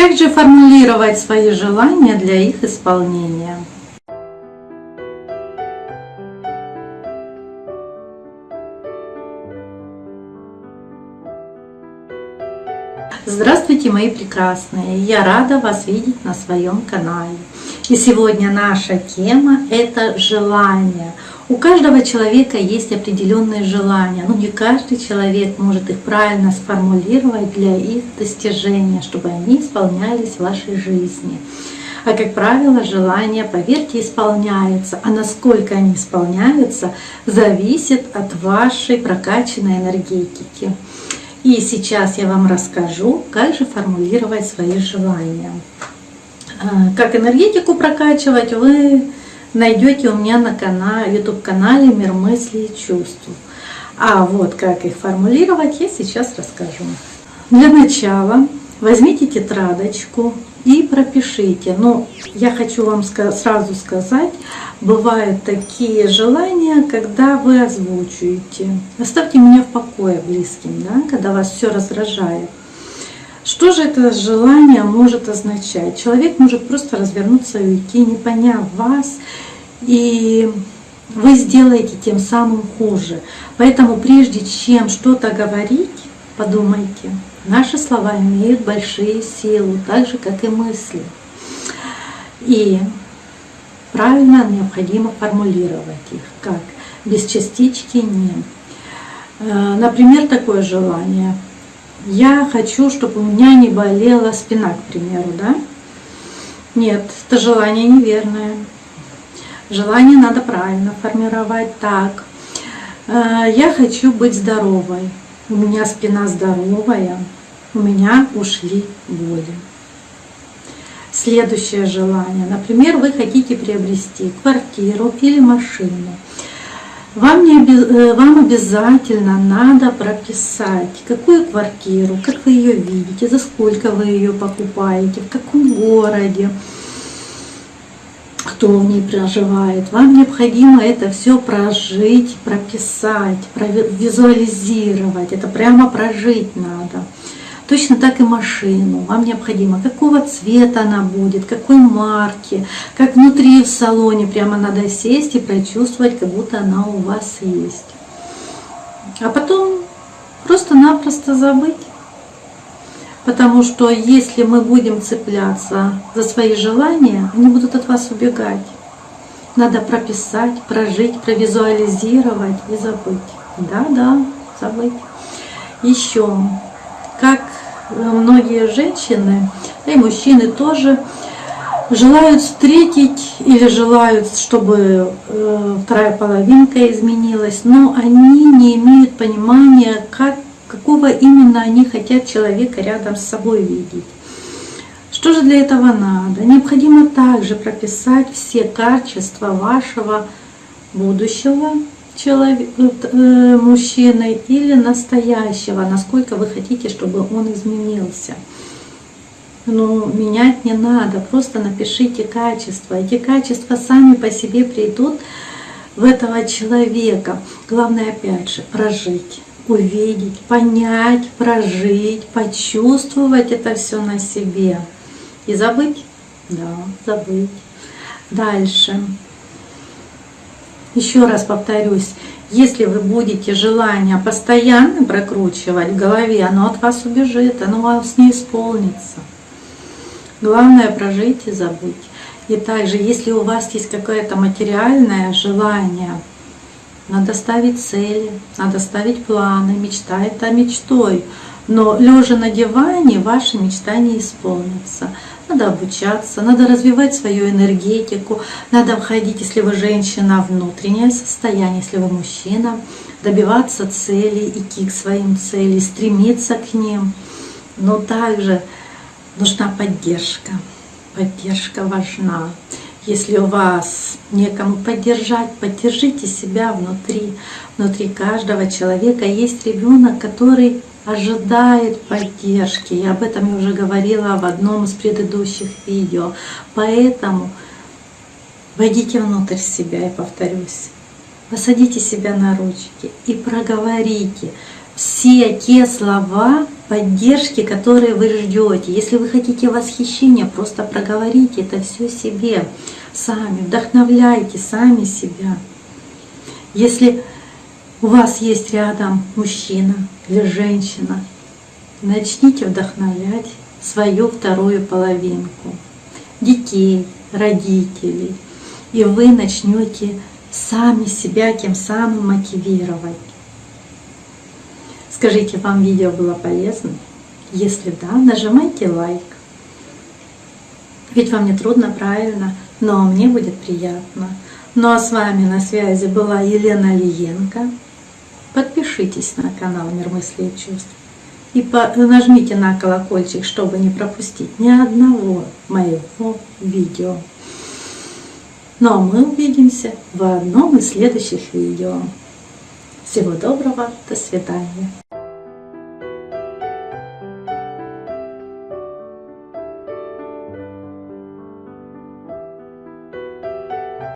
Как же формулировать свои желания для их исполнения? Здравствуйте, мои прекрасные! Я рада вас видеть на своем канале. И сегодня наша тема – это желание. У каждого человека есть определенные желания, но не каждый человек может их правильно сформулировать для их достижения, чтобы они исполнялись в вашей жизни. А как правило, желания, поверьте, исполняются. А насколько они исполняются, зависит от вашей прокачанной энергетики. И сейчас я вам расскажу, как же формулировать свои желания. А, как энергетику прокачивать, вы найдете у меня на канале, YouTube-канале «Мир мыслей и чувств». А вот как их формулировать, я сейчас расскажу. Для начала возьмите тетрадочку и пропишите. Но я хочу вам сразу сказать, бывают такие желания, когда вы озвучиваете. Оставьте меня в покое близким, да, когда вас все раздражает. Что же это желание может означать? Человек может просто развернуться и уйти, не поняв вас, и вы сделаете тем самым хуже. Поэтому прежде чем что-то говорить, подумайте, наши слова имеют большие силы, так же, как и мысли. И правильно необходимо формулировать их, как без частички «не». Э, например, такое желание. Я хочу, чтобы у меня не болела спина, к примеру, да? Нет, это желание неверное. Желание надо правильно формировать так. Э, я хочу быть здоровой у меня спина здоровая, у меня ушли боли. Следующее желание. Например, вы хотите приобрести квартиру или машину. Вам, не, э, вам обязательно надо прописать, какую квартиру, как вы ее видите, за сколько вы ее покупаете, в каком городе, кто в ней проживает. Вам необходимо это все прожить, прописать, визуализировать. Это прямо прожить надо. Точно так и машину. Вам необходимо, какого цвета она будет, какой марки, как внутри в салоне. Прямо надо сесть и прочувствовать, как будто она у вас есть. А потом просто-напросто забыть. Потому что если мы будем цепляться за свои желания, они будут от вас убегать. Надо прописать, прожить, провизуализировать и забыть. Да-да, забыть. Еще, как многие женщины, и мужчины тоже, желают встретить или желают, чтобы э, вторая половинка изменилась, но они не имеют понимания, как какого именно они хотят человека рядом с собой видеть. Что же для этого надо? Необходимо также прописать все качества вашего будущего человека, э, мужчины или настоящего, насколько вы хотите, чтобы он изменился. Но менять не надо, просто напишите качества. Эти качества сами по себе придут в этого человека. Главное, опять же, прожить увидеть, понять, прожить, почувствовать это все на себе. И забыть? Да, забыть. Дальше. Еще раз повторюсь, если вы будете желание постоянно прокручивать в голове, оно от вас убежит, оно вас не исполнится. Главное прожить и забыть. И также, если у вас есть какое-то материальное желание надо ставить цели, надо ставить планы, мечта это мечтой. Но лежа на диване ваши мечта не исполнится. Надо обучаться, надо развивать свою энергетику, надо входить, если вы женщина, внутреннее состояние, если вы мужчина, добиваться целей, идти к своим целям, стремиться к ним. Но также нужна поддержка. Поддержка важна. Если у вас некому поддержать, поддержите себя внутри. Внутри каждого человека есть ребенок, который ожидает поддержки. Я об этом я уже говорила в одном из предыдущих видео. Поэтому войдите внутрь себя, и повторюсь. Посадите себя на ручки и проговорите все те слова поддержки, которые вы ждете. Если вы хотите восхищения, просто проговорите это все себе сами, вдохновляйте сами себя. Если у вас есть рядом мужчина или женщина, начните вдохновлять свою вторую половинку, детей, родителей, и вы начнете сами себя тем самым мотивировать. Скажите, вам видео было полезно? Если да, нажимайте лайк. Ведь вам не трудно, правильно, но мне будет приятно. Ну а с вами на связи была Елена Лиенко. Подпишитесь на канал Мир мыслей и чувств. И нажмите на колокольчик, чтобы не пропустить ни одного моего видео. Ну а мы увидимся в одном из следующих видео. Всего доброго, до свидания.